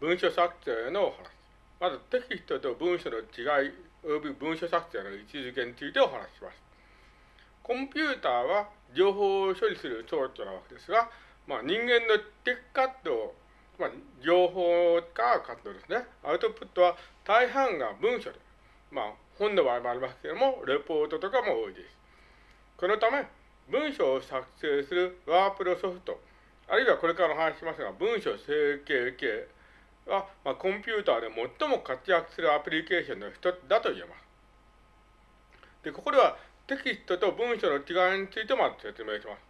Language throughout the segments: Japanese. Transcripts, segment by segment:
文書作成のお話。まずテキストと文書の違い、および文書作成の位置づけについてお話しします。コンピューターは情報を処理する装置なわけですが、まあ、人間のテクカット、まあ、情報かカットですね。アウトプットは大半が文書で、まあ、本の場合もありますけれども、レポートとかも多いです。このため、文章を作成するワープロソフト、あるいはこれからお話ししますが、文書整形系は、まあ、コンピューターで最も活躍するアプリケーションの一つだと言えます。で、ここではテキストと文書の違いについてまず説明します。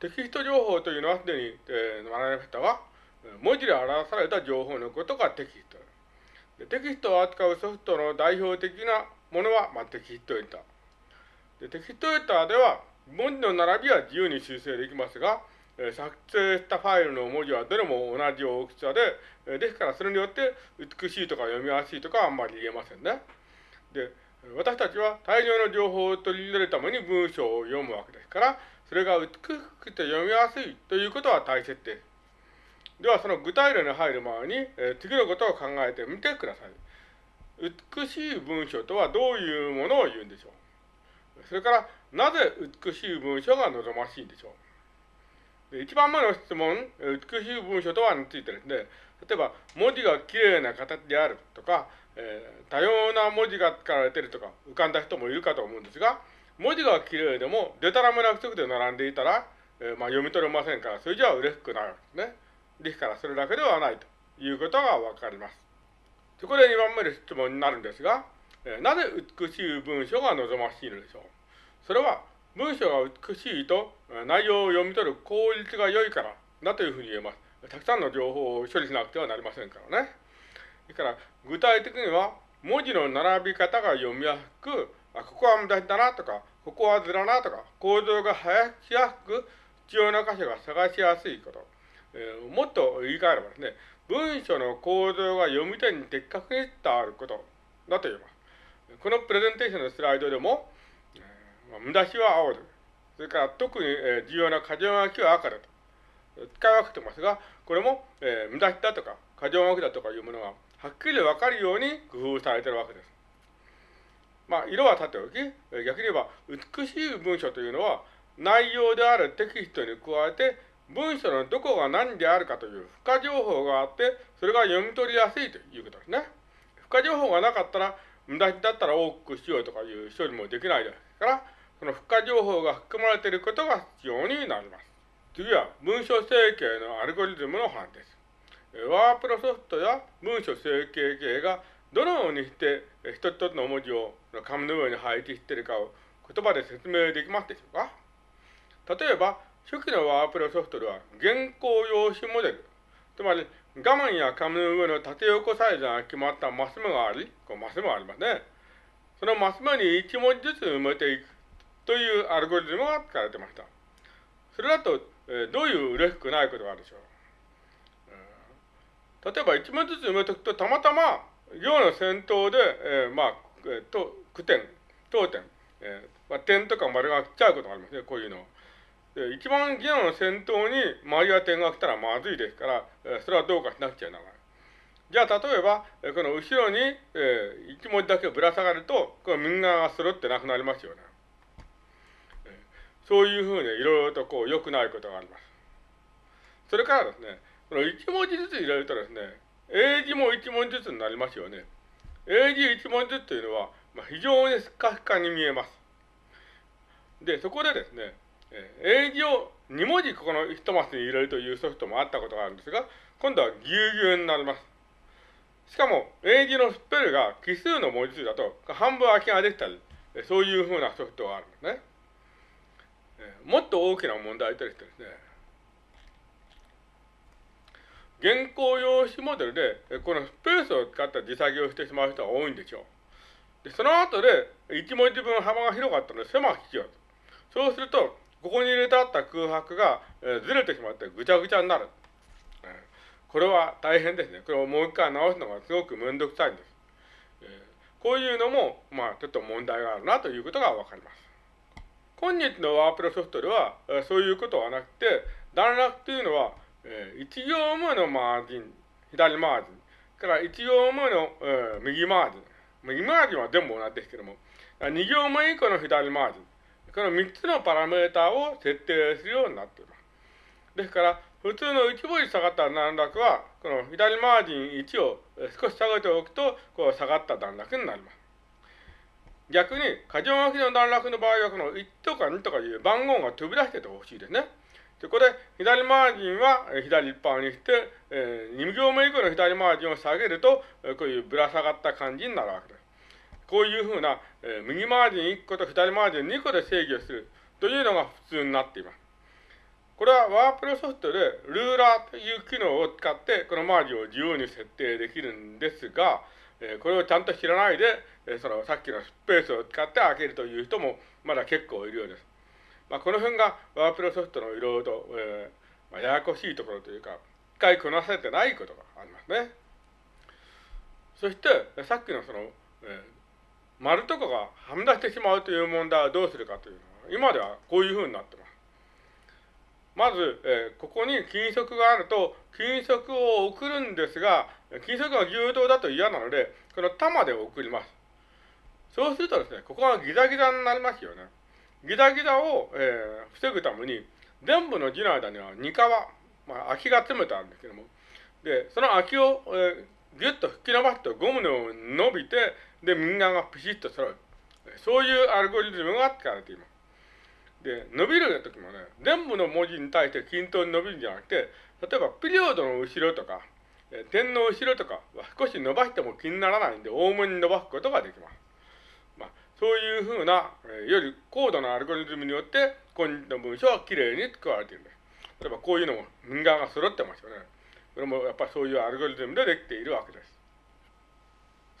テキスト情報というのはすでに、えー、学びましたが、文字で表された情報のことがテキストでテキストを扱うソフトの代表的なものは、まあ、テキストエンターで。テキストエンターでは、文字の並びは自由に修正できますが、作成したファイルの文字はどれも同じ大きさで、ですからそれによって美しいとか読みやすいとかあんまり言えませんね。で、私たちは大量の情報を取り入れるために文章を読むわけですから、それが美しくて読みやすいということは大切です。では、その具体例に入る前に、え、次のことを考えてみてください。美しい文章とはどういうものを言うんでしょうそれから、なぜ美しい文章が望ましいんでしょう一番目の質問、美しい文章とはについてですね、例えば、文字がきれいな形であるとか、えー、多様な文字が使われているとか浮かんだ人もいるかと思うんですが、文字がきれいでも、でたらめな不足で並んでいたら、えー、まあ、読み取れませんから、それじゃ嬉しくないわけですね。ですから、それだけではないということがわかります。そこで2番目の質問になるんですが、えー、なぜ美しい文章が望ましいのでしょうそれは、文章が美しいと内容を読み取る効率が良いからだというふうに言えます。たくさんの情報を処理しなくてはなりませんからね。それから、具体的には、文字の並び方が読みやすく、あここは無駄だなとか、ここはずらなとか、構造が早しやすく、必要な箇所が探しやすいこと。えー、もっと言い換えればですね、文章の構造が読み手に的確に伝わることだと言います。このプレゼンテーションのスライドでも、無駄しは青で、それから特に、えー、重要な箇条書きは赤だと。使い分けてますが、これも、えー、無駄しだとか、箇条書きだとかいうものがはっきりわかるように工夫されているわけです。まあ、色はさておき、逆に言えば、美しい文章というのは、内容であるテキストに加えて、文章のどこが何であるかという付加情報があって、それが読み取りやすいということですね。付加情報がなかったら、無駄だったら多くしようとかいう処理もできないですから、その付加情報が含まれていることが必要になります。次は、文書整形のアルゴリズムの話です。ワープロソフトや文書整形系がどのようにして一つ一つの文字を紙の上に配置しているかを言葉で説明できますでしょうか例えば、初期のワープロソフトでは原稿用紙モデル、つまり画面や紙の上の縦横サイズが決まったマス目があり、こうマス目がありますね。そのマス目に1文字ずつ埋めていくというアルゴリズムが使われてました。それだと、えどういう嬉しくないことがあるでしょう例えば1枚ずつ埋めておくと、たまたま行の先頭で、えー、まあ、えー、と、句点、当点、えー、まあ、点とか丸が来ちゃうことがありますね、こういうの。で一番行の先頭に丸や点が来たらまずいですから、えー、それはどうかしなくちゃならない。じゃあ、例えば、この後ろに、えー、1文字だけぶら下がると、この右側が揃ってなくなりますよね。そういうふうにいろいろとこう良くないことがあります。それからですね、この1文字ずつ入れるとですね、英字も1文字ずつになりますよね。英字1文字ずつというのは、まあ、非常にスカスカに見えます。で、そこでですね、英字を2文字ここの1マスに入れるというソフトもあったことがあるんですが、今度はぎゅうぎゅうになります。しかも、英字のスペルが奇数の文字数だと、半分空きができたり、そういうふうなソフトがあるんですね。もっと大きな問題としてですね、原稿用紙モデルで、このスペースを使った自作業をしてしまう人が多いんでしょう。で、その後で、1文字分幅が広かったので狭くしようと。そうすると、ここに入れてあった空白が、えー、ずれてしまってぐちゃぐちゃになる。えー、これは大変ですね。これをもう一回直すのがすごくめんどくさいんです。えー、こういうのも、まあ、ちょっと問題があるなということがわかります。今日のワープロソフトでは、そういうことはなくて、段落というのは、えー、1行目のマージン、左マージン。から1行目の、右マージン。右マージンは全部同じですけども、2行目以降の左マージン。この3つのパラメータを設定するようになっています。ですから、普通の1文字下がった段落は、この左マージン1を少し下げておくと、こう下がった段落になります。逆に、過剰書きの段落の場合は、この1とか2とかいう番号が飛び出しててほしいですね。で、これ、左マージンは左一般にして、えー、2行目以降の左マージンを下げると、こういうぶら下がった感じになるわけです。こういうふうな、えー、右マージン1個と左マージン2個で制御するというのが普通になっています。これはワープロソフトでルーラーという機能を使ってこのマージンを自由に設定できるんですが、えこれをちゃんと知らないで、えそのさっきのスペースを使って開けるという人もまだ結構いるようです。まあ、この辺がワープロソフトのいろいろと、えー、まあ、ややこしいところというか、使いこなせてないことがありますね。そして、さっきのその、えー、丸とかがはみ出してしまうという問題はどうするかというのは、今ではこういうふうになってます。まず、えー、ここに金属があると、金属を送るんですが、金属が牛刀だと嫌なので、この玉で送ります。そうするとですね、ここがギザギザになりますよね。ギザギザを、えー、防ぐために、全部の字の間には二皮、まあ、空きが詰めてあるんですけども、で、その空きを、えー、ギュッと吹き伸ばすとゴムのように伸びて、で、右側がピシッと揃う。そういうアルゴリズムが使われています。で、伸びる時もね、全部の文字に対して均等に伸びるんじゃなくて、例えばピリオドの後ろとか、点の後ろとかは少し伸ばしても気にならないんで、多めに伸ばすことができます。そういうふうな、えより高度なアルゴリズムによって、今日の文章はきれいに使われているんです。例えばこういうのも右側が揃ってますよね。これもやっぱりそういうアルゴリズムでできているわけです。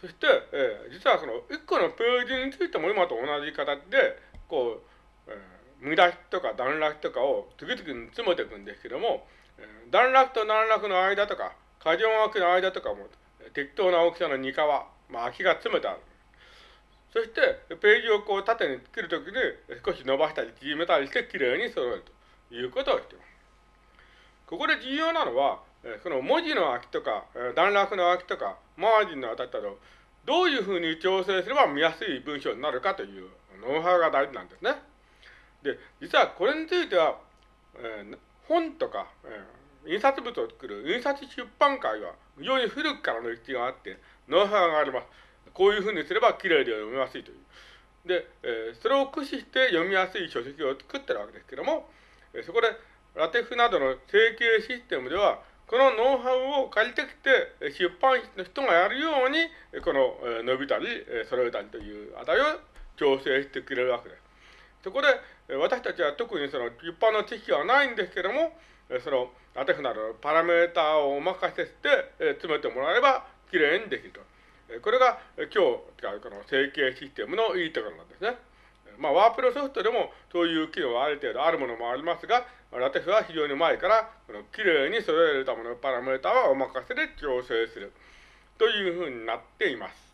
そして、えー、実はその1個のページについても今と同じ形で、こう、えー見出しとか段落とかを次々に詰めていくんですけども、段落と段落の間とか、過剰書きの間とかも適当な大きさの二皮、まあ、空きが詰めてある。そして、ページをこう縦に作るときに少し伸ばしたり縮めたりしてきれいに揃えるということをしています。ここで重要なのは、その文字の空きとか、段落の空きとか、マージンの当たったと、どういうふうに調整すれば見やすい文章になるかというノウハウが大事なんですね。で、実はこれについては、えー、本とか、えー、印刷物を作る印刷出版会は非常に古くからの歴史があって、ノウハウがあります。こういうふうにすればきれいで読みやすいという。で、えー、それを駆使して読みやすい書籍を作ってるわけですけども、えー、そこでラテフなどの整形システムでは、このノウハウを借りてきて、出版室の人がやるように、このえ伸びたり、え揃えたりという値を調整してくれるわけです。そこで、私たちは特にその一般の知識はないんですけども、そのアテフなどのパラメーターをお任せして詰めてもらえばきれいにできると。これが今日使うこの整形システムのいいところなんですね。まあ、ワープロソフトでもそういう機能はある程度あるものもありますが、ラテフは非常に前からこの綺麗に揃えるためのパラメータはお任せで調整するというふうになっています。